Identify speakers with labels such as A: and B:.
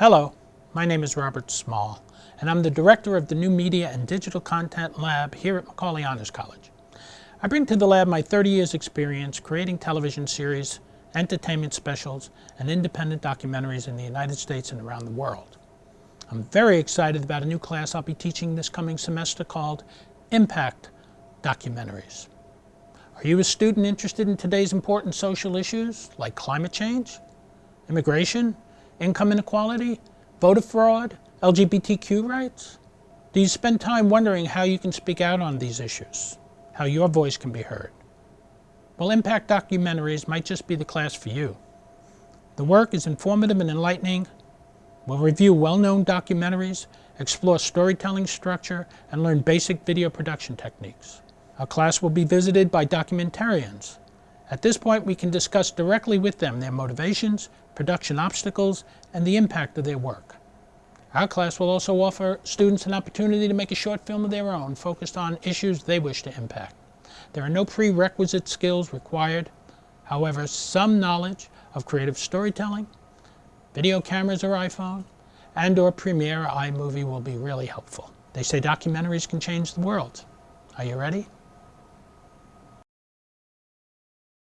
A: Hello, my name is Robert Small, and I'm the director of the New Media and Digital Content Lab here at Macaulay Honors College. I bring to the lab my 30 years experience creating television series, entertainment specials, and independent documentaries in the United States and around the world. I'm very excited about a new class I'll be teaching this coming semester called Impact Documentaries. Are you a student interested in today's important social issues like climate change, immigration, income inequality, voter fraud, LGBTQ rights? Do you spend time wondering how you can speak out on these issues, how your voice can be heard? Well, Impact Documentaries might just be the class for you. The work is informative and enlightening. We'll review well-known documentaries, explore storytelling structure, and learn basic video production techniques. Our class will be visited by documentarians, at this point, we can discuss directly with them their motivations, production obstacles, and the impact of their work. Our class will also offer students an opportunity to make a short film of their own focused on issues they wish to impact. There are no prerequisite skills required. However, some knowledge of creative storytelling, video cameras or iPhone, and or Premiere or iMovie will be really helpful. They say documentaries can change the world. Are you ready?